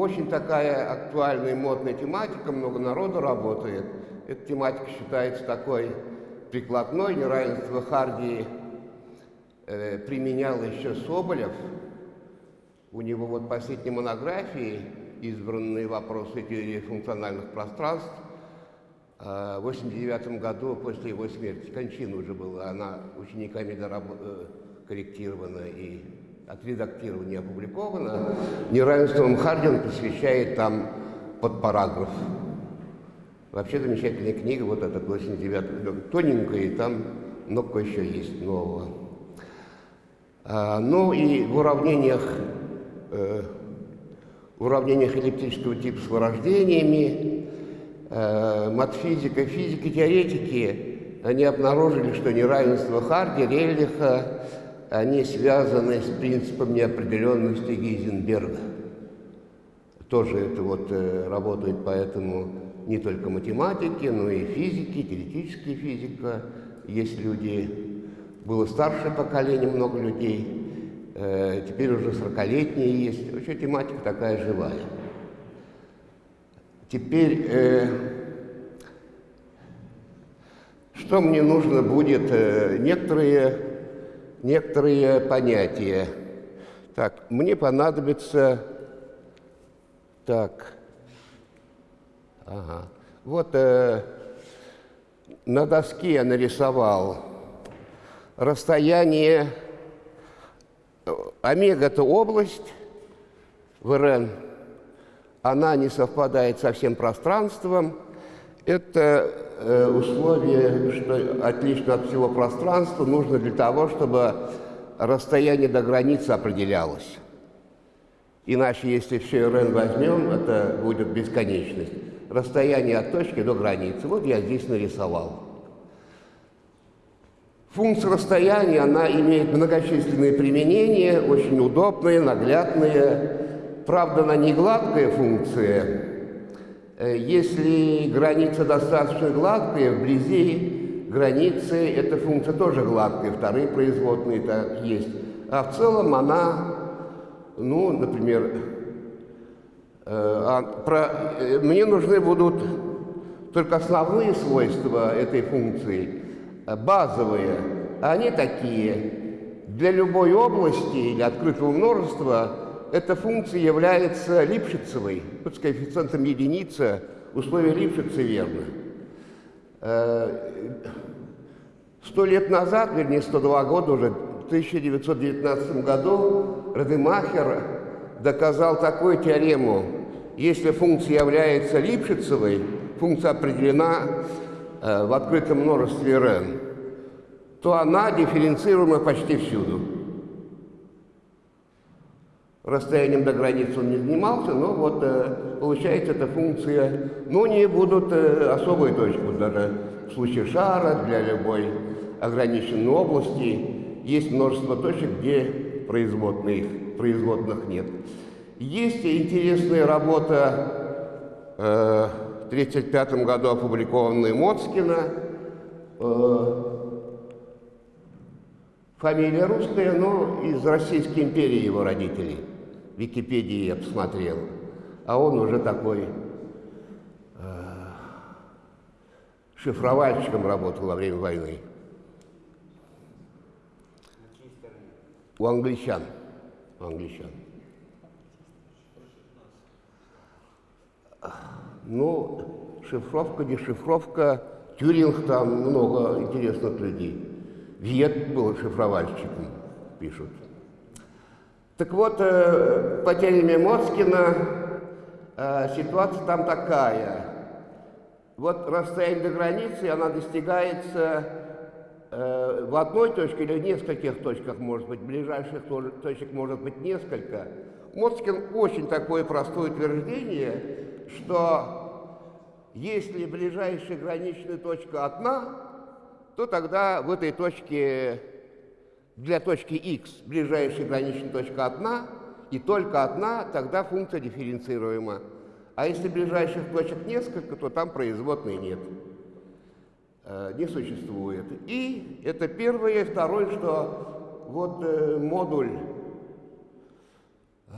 очень такая актуальная и модная тематика, много народу работает. Эта тематика считается такой прикладной, неравенство Харди э, применял еще Соболев. У него вот последней монографии избранные вопросы теории функциональных пространств э, в 89 году после его смерти, кончина уже была, она учениками дораб... Э, корректирована и отредактирована и опубликована. Неравенством Хардин посвящает там под параграф. Вообще замечательная книга, вот эта 89 тоненькая, и там много еще есть нового. А, ну и в уравнениях, э, в уравнениях эллиптического типа с вырождениями, э, матфизика, физики, теоретики, они обнаружили, что неравенство Харди, Рельлиха, они связаны с принципом неопределенности Гейзенберга. Тоже это вот э, работает поэтому не только математики, но и физики, теоретическая физика. Есть люди, было старшее поколение, много людей, э, теперь уже 40-летние есть. Вообще тематика такая живая. Теперь, э, что мне нужно будет? Некоторые некоторые понятия. Так, мне понадобится... Так. Ага. Вот э, на доске я нарисовал расстояние... Омега – это область в РН. Она не совпадает со всем пространством. Это Э, условие, что отлично от всего пространства, нужно для того, чтобы расстояние до границы определялось. Иначе, если все РН возьмем, это будет бесконечность. Расстояние от точки до границы. Вот я здесь нарисовал. Функция расстояния, она имеет многочисленные применения, очень удобные, наглядные. Правда, она не гладкая функция, если граница достаточно гладкая, вблизи границы эта функция тоже гладкая, вторые производные так есть. А в целом она, ну, например, э, а, про, э, мне нужны будут только основные свойства этой функции, базовые. Они такие. Для любой области или открытого множества эта функция является Липшицевой, вот с коэффициентом единица, условие Липшица верно. Э, сто лет назад, вернее 102 года уже, в 1919 году Радемахер доказал такую теорему. Если функция является Липшицевой, функция определена э, в открытом множестве Рн, то она дифференцируема почти всюду. Расстоянием до границы он не занимался, но вот э, получается эта функция, но не будут э, особые точки, даже в случае шара для любой ограниченной области есть множество точек, где производных, производных нет. Есть интересная работа э, в 1935 году опубликованная Моцкина, э, фамилия русская, но из Российской империи его родителей. Википедии посмотрел, а он уже такой э, шифровальщиком работал во время войны. У англичан. У англичан. Ну, шифровка, дешифровка, Тюринг там много интересных людей. Виет был шифровальщиком, пишут. Так вот, э, по теореме Москина э, ситуация там такая. Вот расстояние до границы, она достигается э, в одной точке или в нескольких точках, может быть, ближайших точек может быть несколько. Моцкин очень такое простое утверждение, что если ближайшая граничная точка одна, то тогда в этой точке для точки x ближайшая граничная точка одна, и только одна, тогда функция дифференцируема. А если ближайших точек несколько, то там производной нет, э, не существует. И это первое. Второе, что вот э, модуль, э,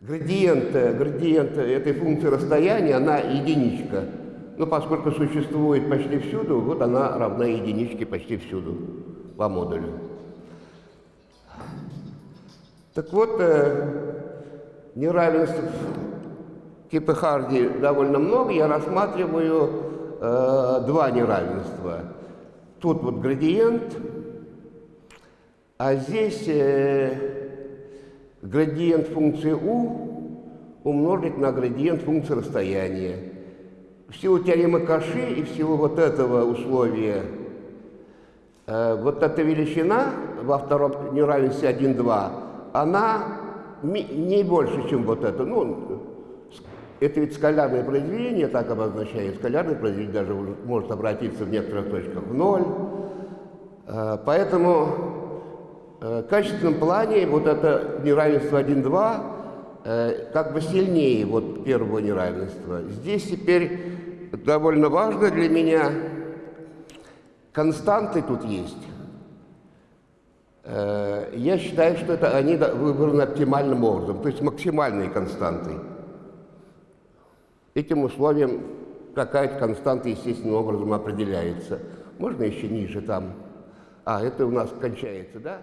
градиент, градиент этой функции расстояния, она единичка. Но поскольку существует почти всюду, вот она равна единичке почти всюду по модулю. Так вот, э, неравенств типа Харди довольно много, я рассматриваю э, два неравенства. Тут вот градиент, а здесь э, градиент функции u умножить на градиент функции расстояния. В силу теоремы Каши и в силу вот этого условия, вот эта величина во втором неравенстве 1, 2, она не больше, чем вот это. Ну, это ведь скалярное произведение, так обозначает. Скалярное произведение даже может обратиться в некоторых точках в ноль. Э, поэтому э, в качественном плане вот это неравенство 1-2 э, как бы сильнее вот первого неравенства. Здесь теперь довольно важно для меня, константы тут есть. Я считаю, что это они выбраны оптимальным образом, то есть максимальные константы. Этим условием какая-то константа естественным образом определяется. Можно еще ниже там? А, это у нас кончается, да?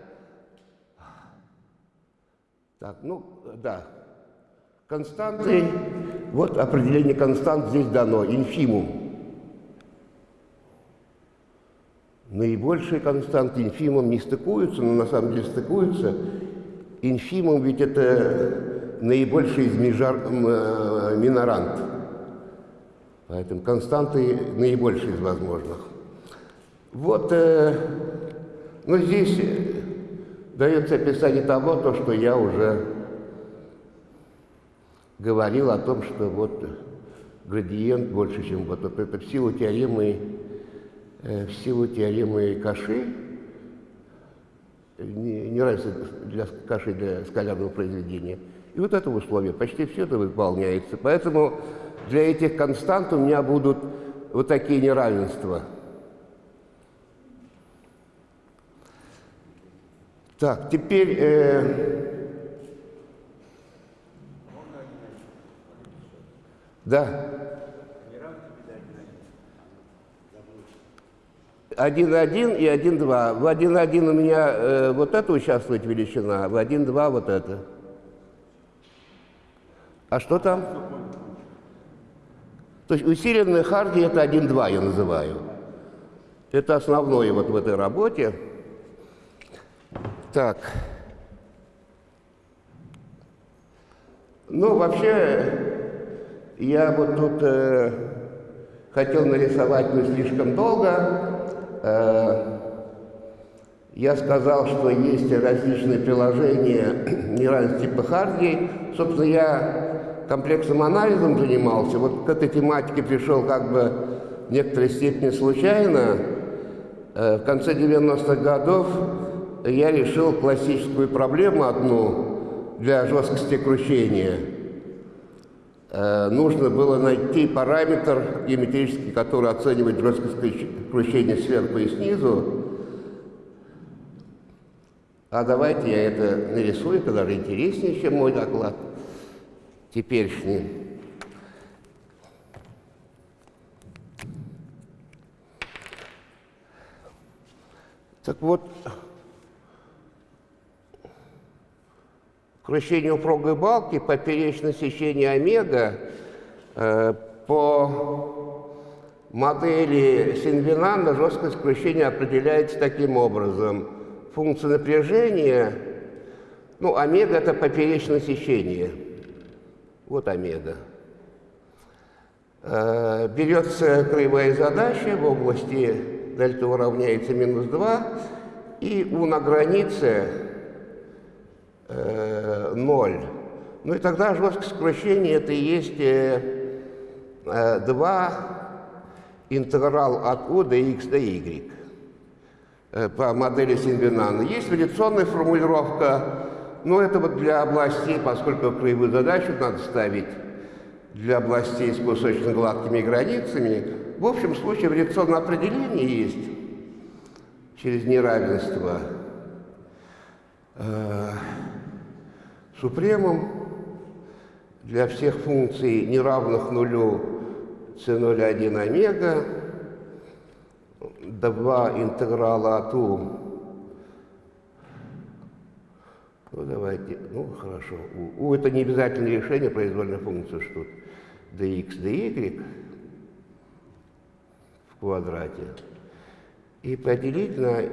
Так, ну, да. Константы, вот определение констант здесь дано, инфимум. Наибольшие константы инфимум не стыкуются, но на самом деле стыкуются. Инфимум ведь это наибольший из межар, э, минорант. Поэтому константы наибольшие из возможных. Вот, э, ну здесь дается описание того, то, что я уже говорил о том, что вот градиент больше, чем вот это в силу теоремы, э, в силу теоремы Каши, не, не нравится для Каши для скалярного произведения. И вот это условие, почти все это выполняется. Поэтому для этих констант у меня будут вот такие неравенства. Так, теперь... Э, да. Один один и один два. В один один у меня э, вот это участвует величина, в один два вот это. А что там? То есть усиленная харди это 1-2 я называю. Это основное вот в этой работе. Так. Ну, вообще, я вот тут э, хотел нарисовать не слишком долго. Э, я сказал, что есть различные приложения неравенств типа Харди. Собственно, я комплексным анализом занимался, вот к этой тематике пришел как бы в некоторой степени случайно. Э, в конце 90-х годов я решил классическую проблему одну для жесткости кручения. Э, нужно было найти параметр геометрический, который оценивает жесткость кручения сверху и снизу. А давайте я это нарисую, это даже интереснее, чем мой доклад теперешний. Так вот, кручение упругой балки, поперечное сечение омега э, по модели Синвинанда жесткость кручения определяется таким образом. Функция напряжения, ну, омега – это поперечное сечение – вот омега. Э, берется краевая задача в области дельта уравняется минус 2, и у на границе э, 0. Ну и тогда жесткость сокращения это и есть э, 2 интеграл от u до x до y э, по модели Синвинана. Есть вариационная формулировка но это вот для областей, поскольку краевую задачу надо ставить для областей с кусочно-гладкими границами, в общем случае вариационное определение есть через неравенство э, супремум. для всех функций неравных нулю c0,1 омега, 2 интеграла от u ну, давайте, ну, хорошо. У, у это не обязательное решение произвольной функции, что тут dx, dy в квадрате. И поделить на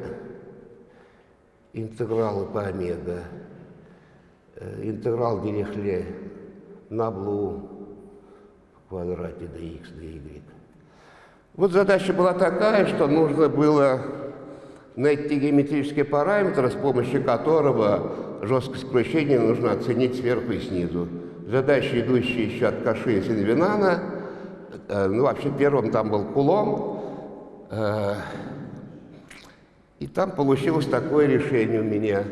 интегралы по омега. Э, интеграл Дирихле на блу в квадрате dx, dy. Вот задача была такая, что нужно было найти геометрический параметр, с помощью которого жесткость кручения нужно оценить сверху и снизу. Задача, идущая еще от Каши и Синвинана, э, ну, вообще первым там был Кулом, э, и там получилось такое решение у меня.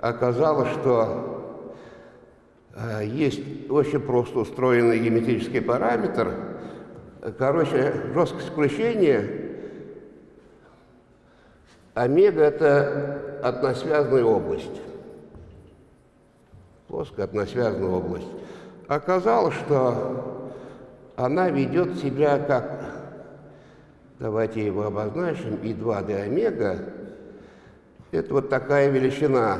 Оказалось, что есть очень просто устроенный геометрический параметр. Короче, жесткость кручения омега – это односвязная область плоская односвязная область. Оказалось, что она ведет себя как, давайте его обозначим, И2D омега, это вот такая величина.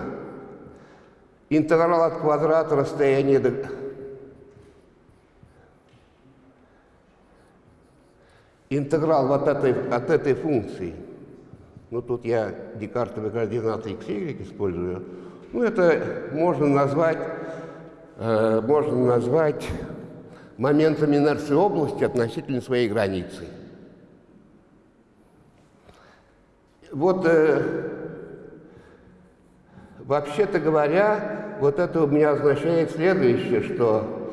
Интеграл от квадрата расстояния до... Интеграл вот этой, от этой функции. Ну, тут я декартовые координаты x, y использую. Ну, это можно назвать, э, можно назвать моментом инерции области относительно своей границы. Вот, э, вообще-то говоря, вот это у меня означает следующее, что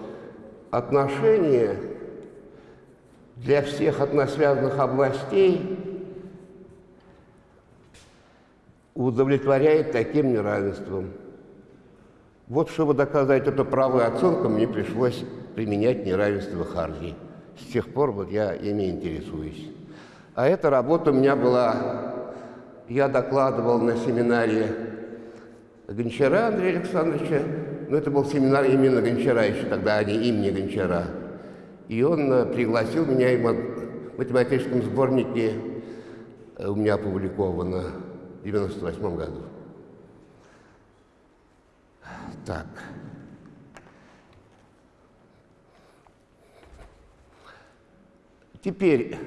отношение для всех односвязанных областей удовлетворяет таким неравенством. Вот чтобы доказать эту правую оценку, мне пришлось применять неравенство Харди. С тех пор вот я ими интересуюсь. А эта работа у меня была, я докладывал на семинаре Гончара Андрея Александровича, но это был семинар именно Гончара еще тогда, а не имени Гончара. И он э, пригласил меня, и в математическом сборнике э, у меня опубликовано 1998 году. Так. Теперь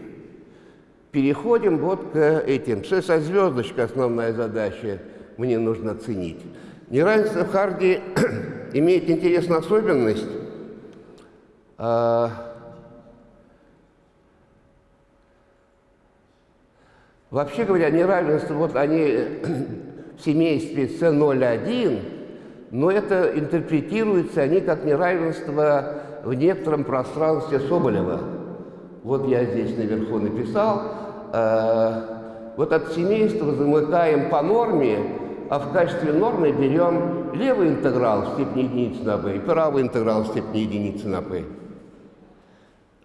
переходим вот к этим. Со звездочкой основная задача мне нужно оценить. Неравенство Харди имеет интересную особенность. А, Вообще говоря, неравенства, вот они в семействе C01, но это интерпретируется они как неравенство в некотором пространстве Соболева. Вот я здесь наверху написал. Э, вот от семейства замыкаем по норме, а в качестве нормы берем левый интеграл в степени единицы на b и правый интеграл в степени единицы на p.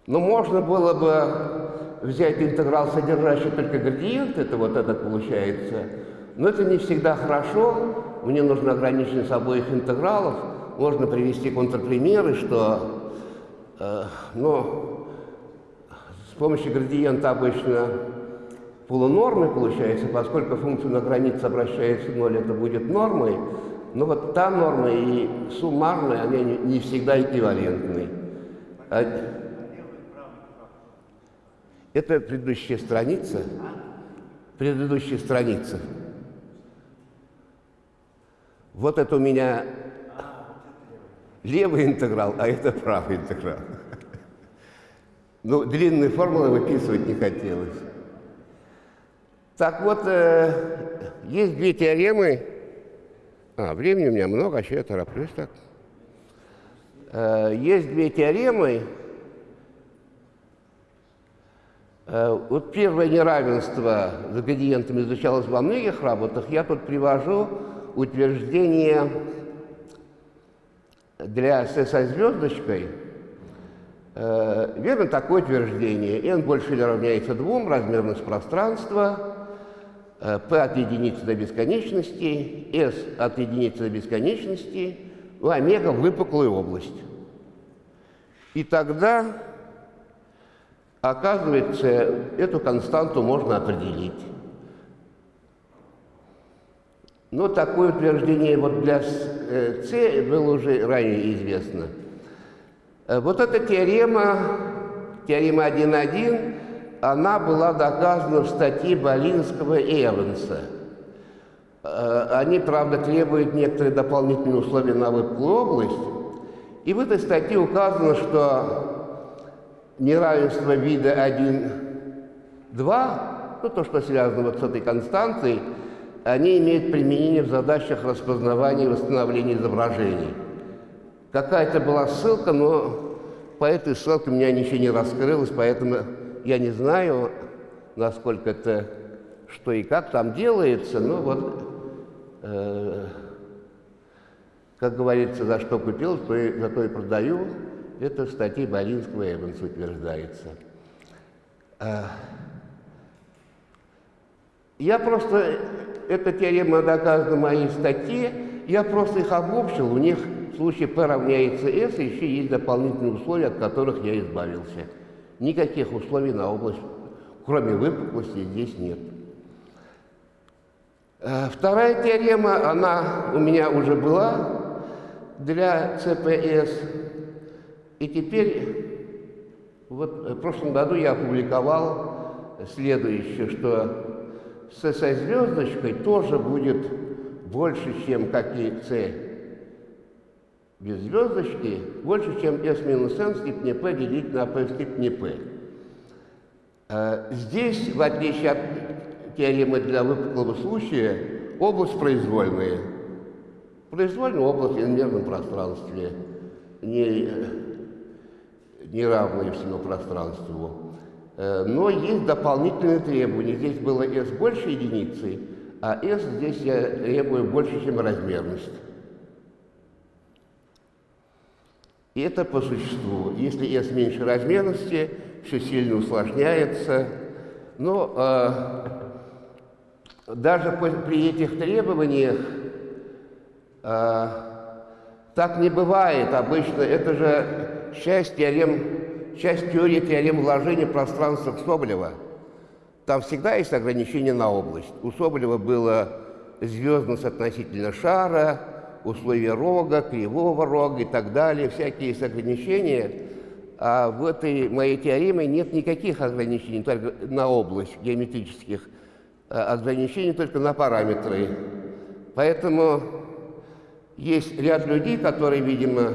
Но можно было бы взять интеграл, содержащий только градиент, это вот этот получается, но это не всегда хорошо, мне нужно ограниченность обоих интегралов, можно привести контрпримеры, что э, ну, с помощью градиента обычно полунормы получается, поскольку функция на границе обращается в ноль, это будет нормой, но вот та норма и суммарная, они не всегда эквивалентны. А это предыдущая страница. Предыдущая страница. Вот это у меня левый интеграл, а это правый интеграл. Ну, длинные формулы выписывать не хотелось. Так вот, э, есть две теоремы. А, времени у меня много, а еще я тороплюсь так. Э, есть две теоремы, Э, вот первое неравенство с градиентами изучалось во многих работах. Я тут привожу утверждение для S со звездочкой. Верно такое утверждение. n больше или равняется двум, размерность пространства, p от единицы до бесконечности, s от единицы до бесконечности, у омега выпуклая область. И тогда, оказывается, эту константу можно определить. Но такое утверждение вот для С э, было уже ранее известно. Э, вот эта теорема, теорема 1.1, она была доказана в статье Болинского и Эванса. Э, они, правда, требуют некоторые дополнительные условия на выпуклую область. И в этой статье указано, что неравенство вида 1, 2, ну, то, что связано вот с этой константой, они имеют применение в задачах распознавания и восстановления изображений. Какая-то была ссылка, но по этой ссылке у меня ничего не раскрылось, поэтому я не знаю, насколько это, что и как там делается, но вот, э, как говорится, за что купил, за то и продаю. Это в статье Болинского Эванса утверждается. Э, я просто, эта теорема доказана в моей статье, я просто их обобщил, у них в случае P равняется S, еще есть дополнительные условия, от которых я избавился. Никаких условий на область, кроме выпуклости, здесь нет. Э, вторая теорема, она у меня уже была для CPS, и теперь, вот в прошлом году я опубликовал следующее, что с со звездочкой тоже будет больше, чем как и С без звездочки, больше, чем S минус n степени p делить на p в степени p. Э, здесь, в отличие от теоремы для выпуклого случая, область произвольная. Произвольная область в иномерном пространстве, не, не равная всему пространству. Э, но есть дополнительные требования. Здесь было S больше единицы, а S здесь я требую больше, чем размерность. И это по существу. Если S меньше размерности, все сильно усложняется. Но э, даже при этих требованиях э, так не бывает обычно. Это же часть теорем часть теории теорем вложения пространства Соболева. Там всегда есть ограничение на область. У Соболева было звездность относительно шара, условия рога, кривого рога и так далее, всякие ограничения. А в этой моей теореме нет никаких ограничений только на область геометрических, а ограничений только на параметры. Поэтому есть ряд людей, которые, видимо,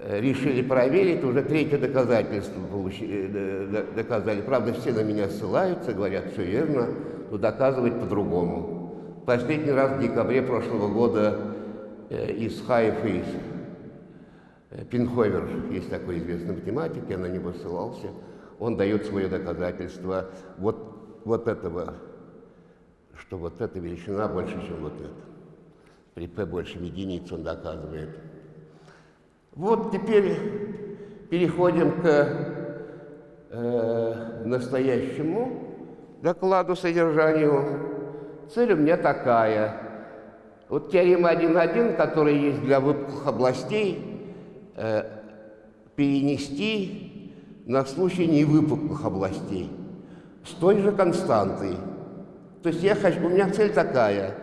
Э, решили проверить, уже третье доказательство э, доказали. Правда, все на меня ссылаются, говорят, все верно, но доказывать по-другому. Последний раз в декабре прошлого года э, из Хайф из Пинховер, есть такой известный математик, я на него ссылался, он дает свое доказательство вот, вот этого, что вот эта величина больше, чем вот эта. При p больше единиц он доказывает. Вот теперь переходим к э, настоящему докладу, содержанию. Цель у меня такая. Вот теорема 1.1, которая есть для выпуклых областей, э, перенести на случай невыпуклых областей с той же константой. То есть я хочу, у меня цель такая,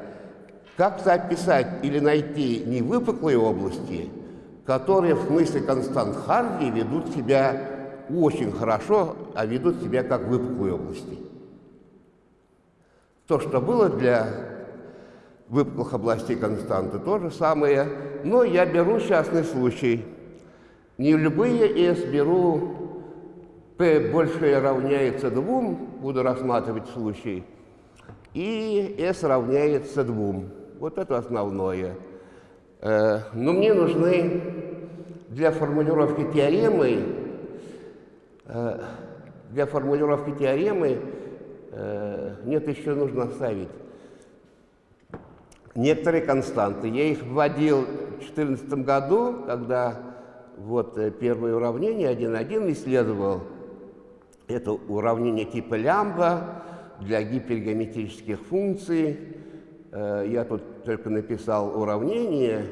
как-то описать или найти невыпуклые области – которые в смысле констант Харди ведут себя очень хорошо, а ведут себя как выпуклые области. То, что было для выпуклых областей константы, то же самое, но я беру частный случай. Не любые S беру P больше равняется двум, буду рассматривать случай, и S равняется двум. Вот это основное. Э, но мне нужны для формулировки теоремы, э, для формулировки теоремы э, нет, еще нужно оставить некоторые константы. Я их вводил в 2014 году, когда вот первое уравнение 1.1 исследовал. Это уравнение типа лямбда для гипергеометрических функций. Я тут только написал уравнение,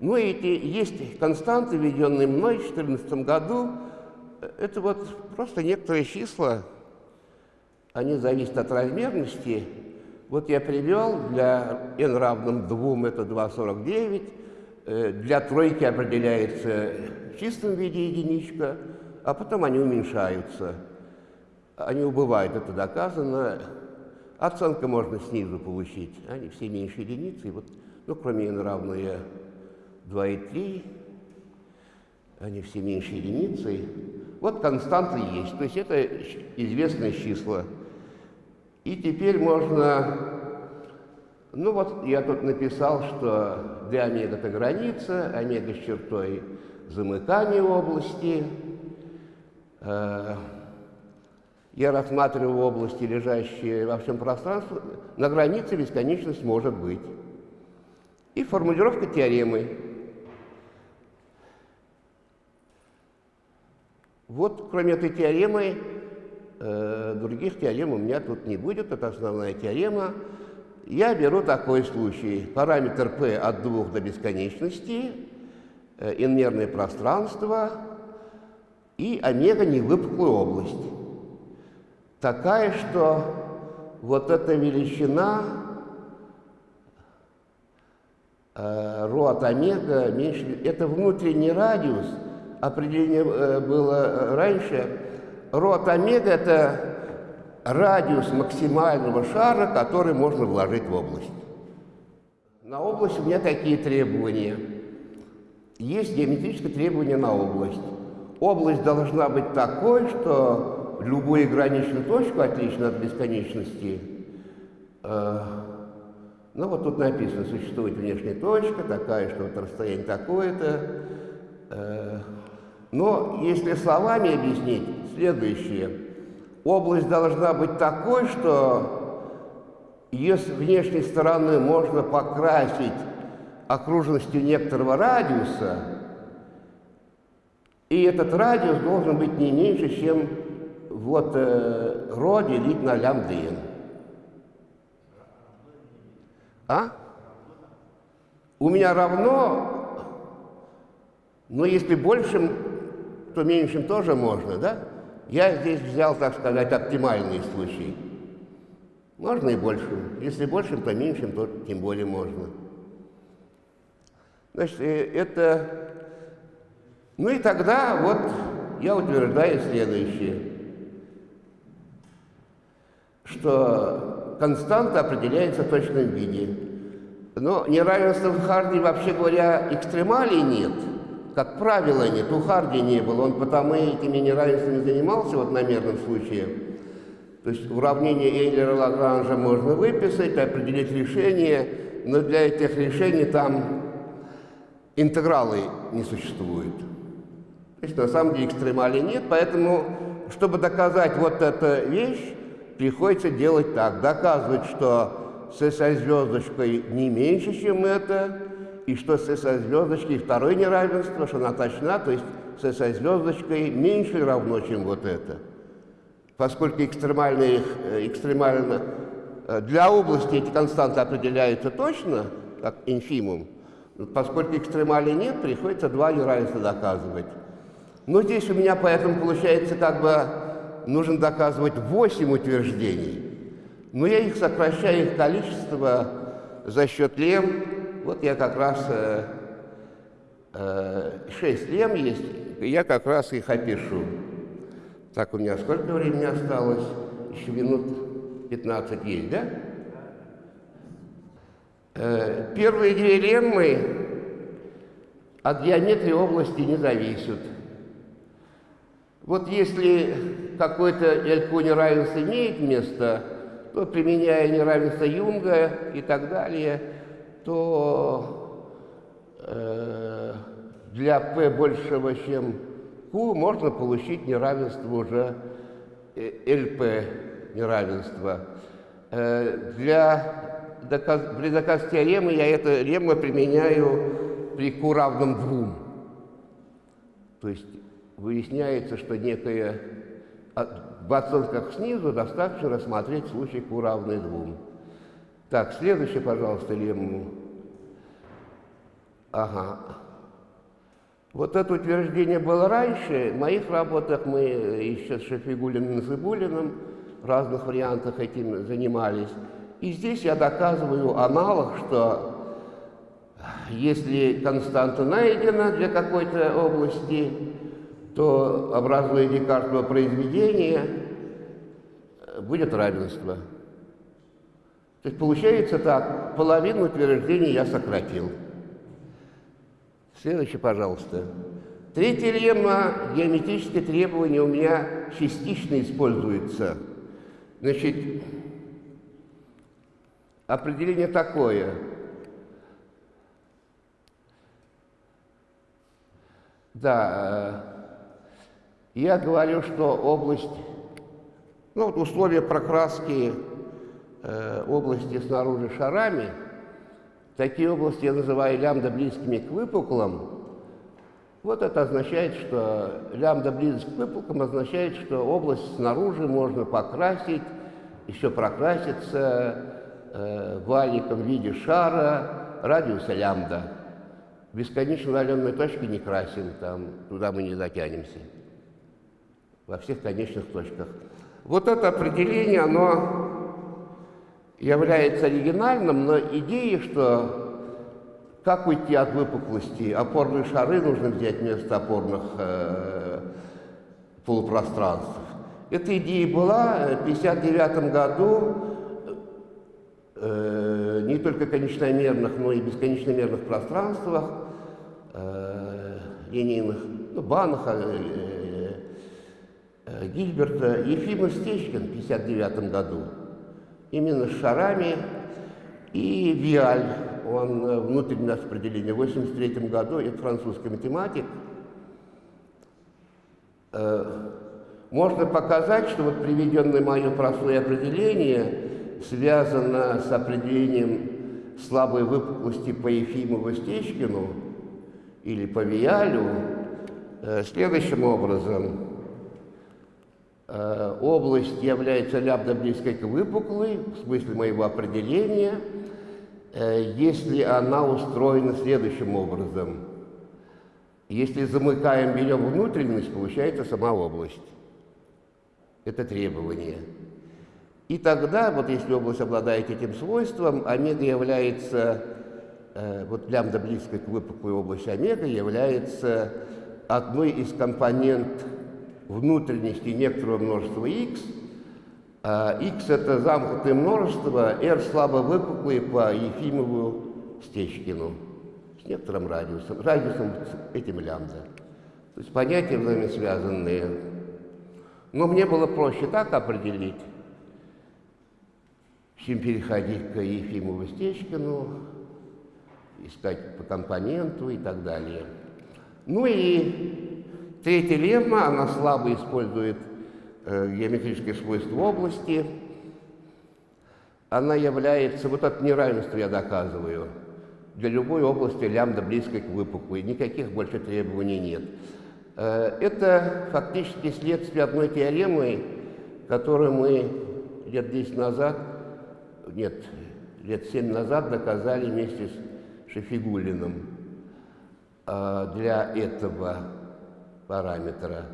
Ну, эти, есть константы, введенные мной в 2014 году. Это вот просто некоторые числа, они зависят от размерности. Вот я привел для n равным 2, это 2,49. Э, для тройки определяется в чистом виде единичка, а потом они уменьшаются. Они убывают, это доказано. Оценка можно снизу получить. Они все меньше единицы. Вот, ну, кроме n равное 2,3, они все меньше единицы. Вот константы есть, то есть это известные числа. И теперь можно, ну вот я тут написал, что d омега это граница, омега с чертой замыкания области. Э, я рассматриваю области, лежащие во всем пространстве, на границе бесконечность может быть. И формулировка теоремы. Вот, кроме этой теоремы, других теорем у меня тут не будет, это основная теорема. Я беру такой случай. Параметр p от 2 до бесконечности, э, инмерное пространство и омега невыпуклую область. Такая, что вот эта величина э, ρ от омега меньше, это внутренний радиус – определение э, было раньше. Рот омега – это радиус максимального шара, который можно вложить в область. На область у меня такие требования. Есть геометрическое требование на область. Область должна быть такой, что любую граничную точку, отлично от бесконечности, э, ну вот тут написано, существует внешняя точка, такая, что вот расстояние такое-то, э, но если словами объяснить, следующее. Область должна быть такой, что ее с внешней стороны можно покрасить окружностью некоторого радиуса, и этот радиус должен быть не меньше, чем вот э, ρ делить на лямбда n. А? У меня равно, но если большим то меньшим тоже можно, да? Я здесь взял, так сказать, оптимальный случай. Можно и большим. Если большим, то меньшим, то тем более можно. Значит, э, это... Ну и тогда вот я утверждаю следующее, что константа определяется в точном виде. Но неравенства в Харди, вообще говоря, экстремалей нет – как правило, нет. У Харди не было, он потому этими неравенствами занимался вот на мерном случае. То есть уравнение Эйлера-Лагранжа можно выписать, определить решение, но для этих решений там интегралы не существует. То есть на самом деле экстремали нет, поэтому, чтобы доказать вот эту вещь, приходится делать так. Доказывать, что с звездочкой не меньше, чем это, и что с этой звездочкой второе неравенство, что она точна, то есть с этой звездочкой меньше равно, чем вот это. Поскольку экстремально, э, экстремально э, для области эти константы определяются точно, как инфимум, поскольку экстремали нет, приходится два неравенства доказывать. Но здесь у меня поэтому получается как бы нужно доказывать 8 утверждений. Но я их сокращаю, их количество за счет лем, вот я как раз э, э, шесть лем есть, я как раз их опишу. Так, у меня сколько времени осталось? Еще минут 15 есть, да? Э, первые две леммы от геометрии области не зависят. Вот если какое-то LQ неравенство имеет место, то применяя неравенство Юнга и так далее – то э, для p большего, чем q, можно получить неравенство уже LP э, неравенство. Э, для доказ, при доказе теоремы я это лемма применяю при q равном 2. То есть выясняется, что некое в оценках снизу достаточно рассмотреть случай q равный 2. Так, следующий, пожалуйста, лемму. Ага. Вот это утверждение было раньше. В моих работах мы еще с Шафигулиным и Зыбулиным в разных вариантах этим занимались. И здесь я доказываю аналог, что если константа найдена для какой-то области, то, образуя Декартово произведение, будет равенство. То есть получается так, половину утверждений я сократил. Следующий, пожалуйста. Третья лемма, геометрическое требование у меня частично используется. Значит, определение такое. Да, э, я говорю, что область, ну вот условия прокраски э, области снаружи шарами – Такие области я называю лямбда близкими к выпуклым. Вот это означает, что лямбда близость к выпуклым означает, что область снаружи можно покрасить, еще прокраситься э, валиком в виде шара радиуса лямбда. Бесконечно удаленной точки не красим, там, туда мы не дотянемся. Во всех конечных точках. Вот это определение, оно является оригинальным, но идея, что как уйти от выпуклости, опорные шары нужно взять вместо опорных э, полупространств. Эта идея была в 1959 году э, не только конечномерных, но и бесконечномерных пространствах э, линейных, ну, Банаха, э, э, Гильберта, Ефимов Стечкин в 1959 году именно шарами. И Виаль, он э, внутреннее распределение, в 1983 году, это французский математик. Э, можно показать, что вот приведенное мое простое определение связано с определением слабой выпуклости по Ефимову Стечкину или по Виалю э, следующим образом. Э, область является лябдо близкой к выпуклой, в смысле моего определения, э, если она устроена следующим образом. Если замыкаем, берем внутренность, получается сама область. Это требование. И тогда, вот если область обладает этим свойством, омега является, э, вот лямбда близкой к выпуклой области омега является одной из компонент внутренности некоторого множества x. А x это замкнутое множество, r слабо выпуклые по Ефимову Стечкину с некоторым радиусом, радиусом этим лямбда. То есть понятия взаимосвязанные. Но мне было проще так определить, чем переходить к Ефимову Стечкину, искать по компоненту и так далее. Ну и Третья лемма, она слабо использует э, геометрические свойства области. Она является, вот это неравенство я доказываю, для любой области лямбда близкой к выпуклой, никаких больше требований нет. Э, это фактически следствие одной теоремы, которую мы лет 10 назад, нет, лет 7 назад доказали вместе с Шефигулиным. Э, для этого параметра.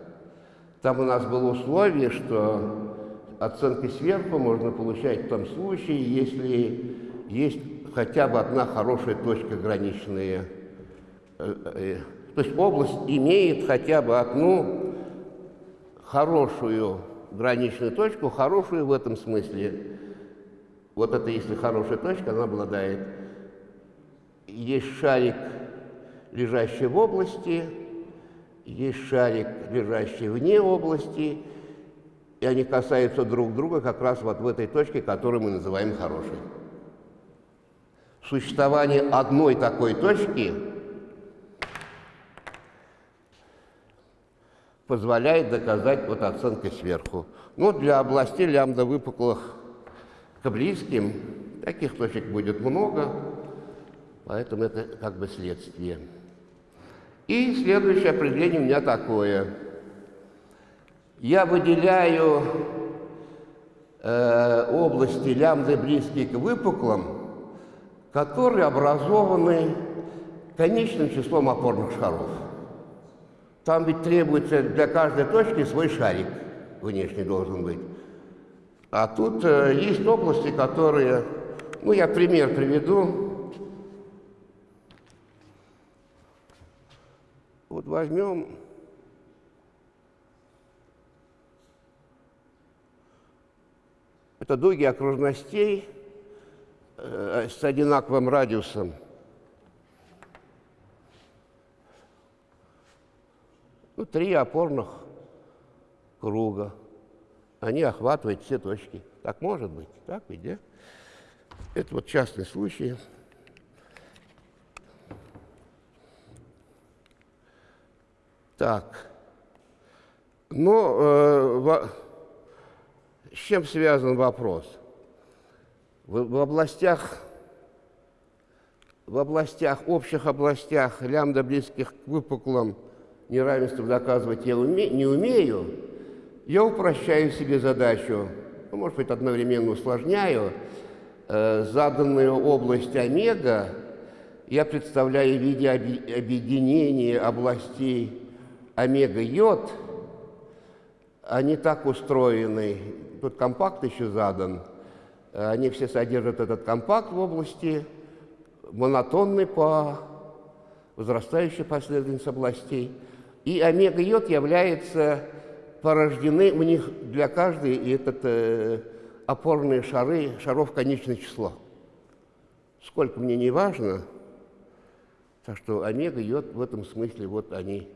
Там у нас было условие, что оценки сверху можно получать в том случае, если есть хотя бы одна хорошая точка граничная. Э, э, то есть область имеет хотя бы одну хорошую граничную точку, хорошую в этом смысле. Вот это если хорошая точка, она обладает. Есть шарик, лежащий в области, есть шарик, лежащий вне области, и они касаются друг друга как раз вот в этой точке, которую мы называем хорошей. Существование одной такой точки позволяет доказать вот оценкой сверху. Но для областей лямбда выпуклых к близким таких точек будет много, поэтому это как бы следствие. И следующее определение у меня такое. Я выделяю э, области лямбды близкие к выпуклым, которые образованы конечным числом опорных шаров. Там ведь требуется для каждой точки свой шарик внешний должен быть. А тут э, есть области, которые, ну я пример приведу. Вот возьмем это дуги окружностей э, с одинаковым радиусом. Ну, три опорных круга. Они охватывают все точки. Так может быть, так ведь, да? Это вот частный случай. Так. Но э, во, с чем связан вопрос? В, в областях в областях, общих областях лямбда близких к выпуклым неравенством доказывать я уме, не умею, я упрощаю себе задачу, ну, может быть, одновременно усложняю, э, заданную область омега я представляю в виде объединения областей омега-йод, они так устроены, тут компакт еще задан, они все содержат этот компакт в области, монотонный по возрастающей последовательности областей – и омега-йод является порождены у них для каждой и этот э, опорные шары, шаров конечное число. Сколько мне не важно, так что омега-йод в этом смысле вот они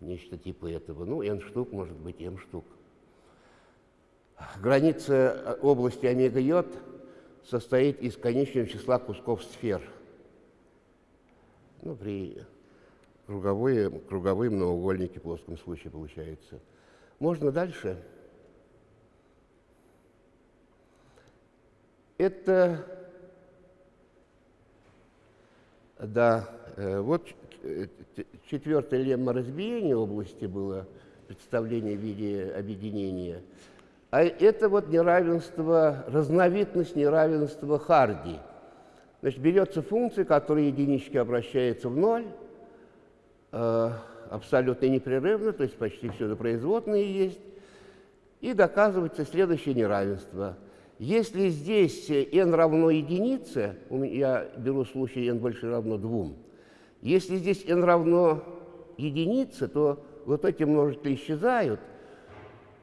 нечто типа этого. Ну, n штук, может быть, m штук. Граница области омега-йод состоит из конечного числа кусков сфер. Ну, при круговые, круговые многоугольники в плоском случае получается. Можно дальше? Это, да, э, вот э, четвертая лемма разбиения области было представление в виде объединения. А это вот неравенство, разновидность неравенства Харди. Значит, берется функция, которая единички обращается в ноль, Э, абсолютно непрерывно, то есть почти все производные есть, и доказывается следующее неравенство. Если здесь n равно единице, я беру случай n больше равно 2, если здесь n равно единице, то вот эти множители исчезают.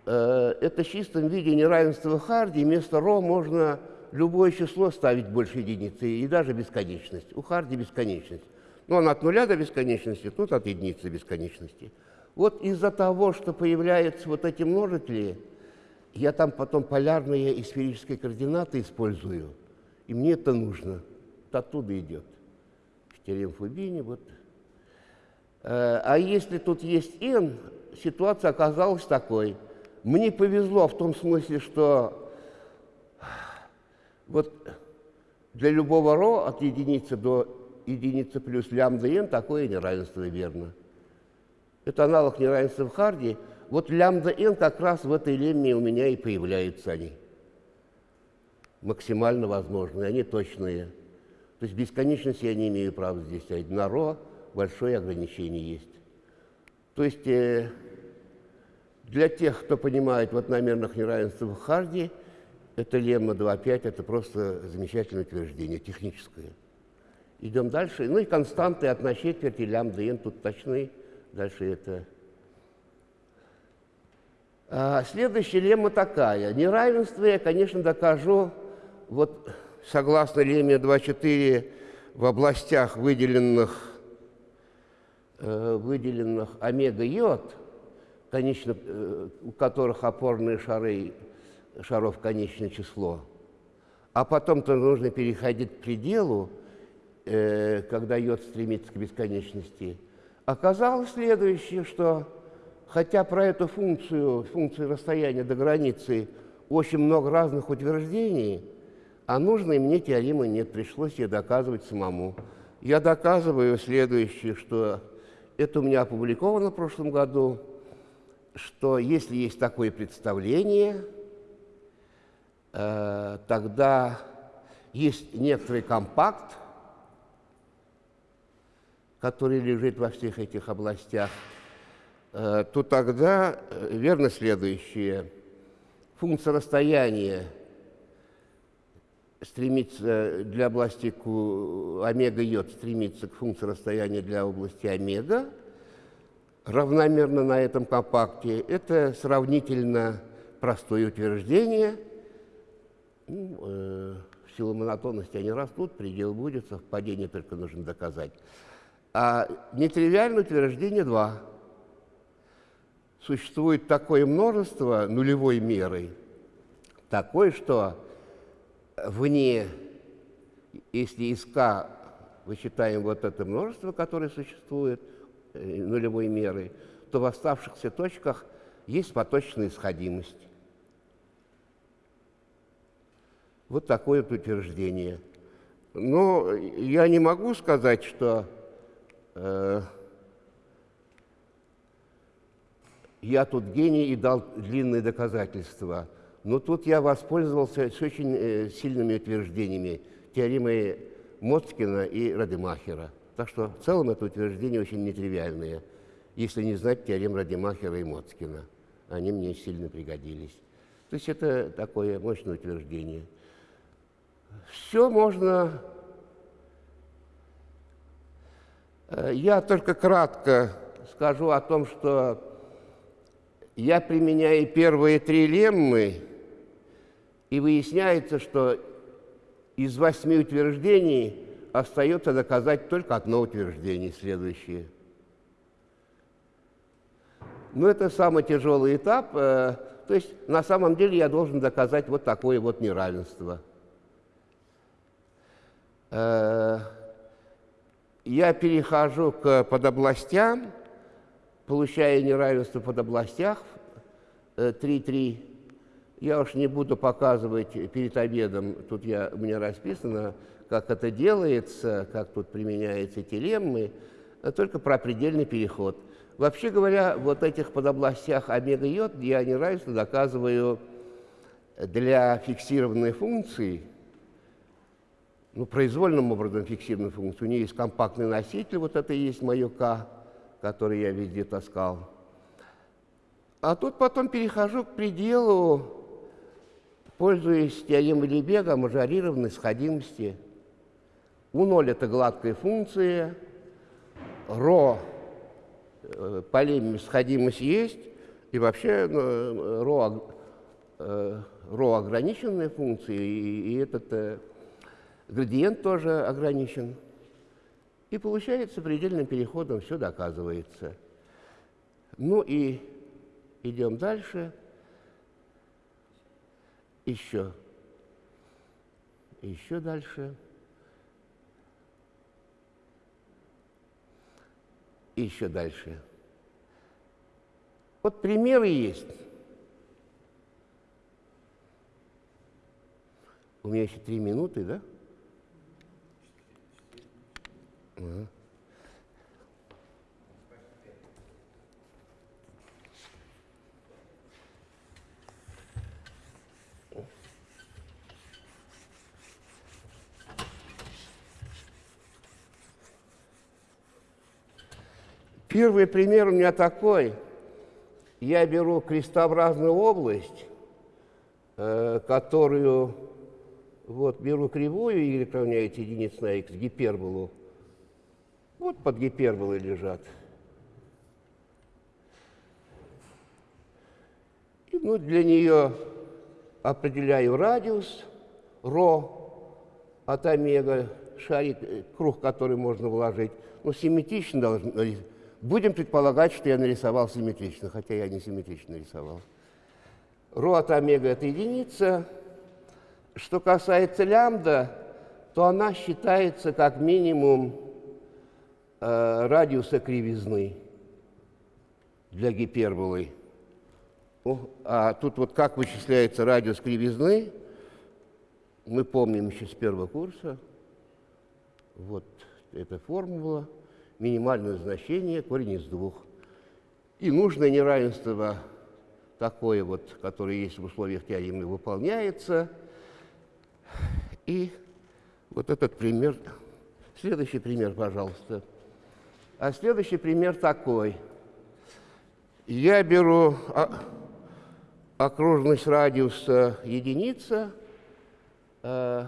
Э, это в чистом виде неравенство Харди. Вместо ро можно любое число ставить больше единицы, и даже бесконечность. У Харди бесконечность. Но он от нуля до бесконечности, тут от единицы бесконечности. Вот из-за того, что появляются вот эти множители, я там потом полярные и сферические координаты использую, и мне это нужно. Это оттуда идет. Теорема Фубини, вот. Э, а если тут есть n, ситуация оказалась такой. Мне повезло в том смысле, что вот для любого ро от единицы до единица плюс лямбда n, такое неравенство верно. Это аналог неравенства в Харди. Вот лямбда n как раз в этой лемме у меня и появляются они. Максимально возможные, они точные. То есть бесконечность я не имею права здесь ставить. На ро большое ограничение есть. То есть э, для тех, кто понимает в одномерных неравенствах Харди, это лемма 2.5, это просто замечательное утверждение, техническое. Идем дальше. Ну и константы от на четверти лямбда n тут точны. Дальше это. А, следующая лемма такая. Неравенство я, конечно, докажу вот согласно лемме 2.4 в областях, выделенных, э, выделенных омега-йод, конечно, э, у которых опорные шары шаров конечное число, а потом-то нужно переходить к пределу, э, когда йод стремится к бесконечности, оказалось следующее, что хотя про эту функцию, функцию расстояния до границы, очень много разных утверждений, а нужной мне теоремы нет, пришлось ее доказывать самому. Я доказываю следующее, что это у меня опубликовано в прошлом году, что если есть такое представление, э, тогда есть некоторый компакт, который лежит во всех этих областях, э, то тогда э, верно следующее. Функция расстояния стремится для области омега-йод стремится к функции расстояния для области омега, равномерно на этом компакте. Это сравнительно простое утверждение. Ну, э, в силу монотонности они растут, предел будет, совпадение только нужно доказать. А нетривиальное утверждение 2. Существует такое множество нулевой меры, такое, что вне, если из К высчитаем вот это множество, которое существует, э, нулевой меры, то в оставшихся точках есть поточная исходимость. Вот такое вот утверждение. Но я не могу сказать, что э, я тут гений и дал длинные доказательства. Но тут я воспользовался с очень э, сильными утверждениями теоремы Моцкина и Радемахера. Так что в целом это утверждение очень нетривиальное, если не знать теорем Радемахера и Моцкина. Они мне сильно пригодились. То есть это такое мощное утверждение. Все можно... Э, я только кратко скажу о том, что я применяю первые три леммы, и выясняется, что из восьми утверждений остается доказать только одно утверждение, следующее. Но это самый тяжелый этап. Э, то есть на самом деле я должен доказать вот такое вот неравенство. Э, я перехожу к подобластям, получаю неравенство в подобластях 3-3. Я уж не буду показывать перед обедом, тут я, у меня расписано, как это делается, как тут применяются телеммы, а только про предельный переход. Вообще говоря, вот этих подобластях омега-йод я неравенство доказываю для фиксированной функции, ну, произвольным образом фиксированной функции. У нее есть компактный носитель, вот это и есть мое k, который я везде таскал. А тут потом перехожу к пределу, пользуясь теоремой Лебега мажорированной сходимости. У0 – это гладкая функция, ро э, полемия сходимость есть, и вообще ну, ро, э, ро ограниченная функция, и, и этот э, градиент тоже ограничен. И получается, предельным переходом все доказывается. Ну и идем дальше. Еще. Еще дальше. Еще дальше. Вот примеры есть. У меня еще три минуты, да? Ага. Первый пример у меня такой. Я беру крестообразную область, э, которую, вот, беру кривую y равняется единице на x, гиперболу. Вот под гиперболой лежат. И ну, для нее определяю радиус, ρ от омега, шарик, э, круг, который можно вложить. Ну, симметрично должен Будем предполагать, что я нарисовал симметрично, хотя я не симметрично рисовал. Ро от омега – это единица. Что касается лямбда, то она считается как минимум э, радиуса кривизны для гиперболы. О, а тут вот как вычисляется радиус кривизны, мы помним еще с первого курса. Вот эта формула – минимальное значение корень из двух. И нужное неравенство такое вот, которое есть в условиях теоремы, выполняется. И вот этот пример. Следующий пример, пожалуйста. А следующий пример такой. Я беру окружность радиуса единица, э,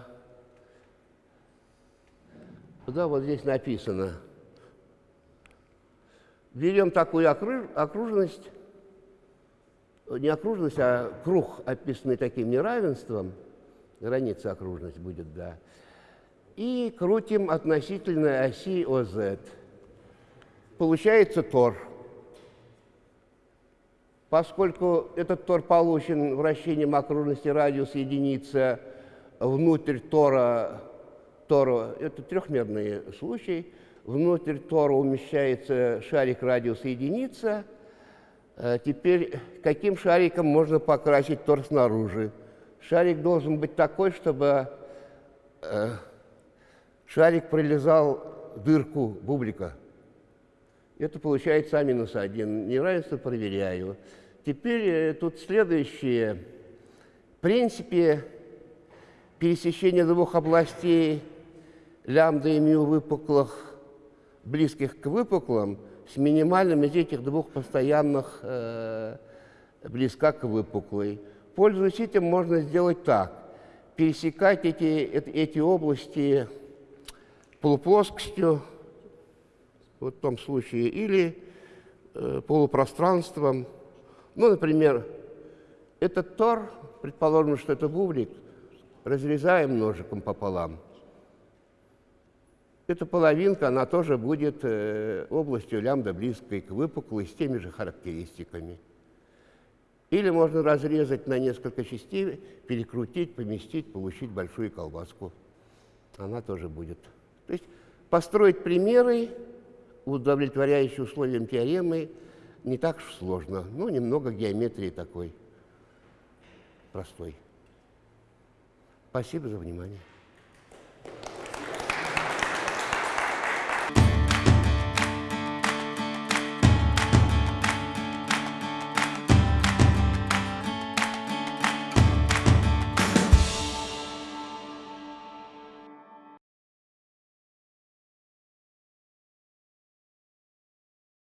да, вот здесь написано. Берем такую окружность, не окружность, а круг, описанный таким неравенством, граница окружность будет, да, и крутим относительно оси ОЗ. Получается тор. Поскольку этот тор получен вращением окружности радиуса единица внутрь тора, тора это трехмерный случай, внутрь тора умещается шарик радиуса единица. Э, теперь каким шариком можно покрасить тор снаружи? Шарик должен быть такой, чтобы э, шарик пролезал в дырку бублика. Это получается А минус 1. Неравенство проверяю. Теперь э, тут следующее. В принципе, пересечение двух областей лямбда и мю выпуклых, близких к выпуклым, с минимальным из этих двух постоянных э, близка к выпуклой. Пользуясь этим, можно сделать так. Пересекать эти, эти области полуплоскостью, в том случае, или э, полупространством. Ну, например, этот тор, предположим, что это бублик, разрезаем ножиком пополам. Эта половинка, она тоже будет э, областью лямбда близкой к выпуклой с теми же характеристиками. Или можно разрезать на несколько частей, перекрутить, поместить, получить большую колбаску. Она тоже будет. То есть построить примеры, удовлетворяющие условиям теоремы, не так уж сложно. Ну, немного геометрии такой простой. Спасибо за внимание.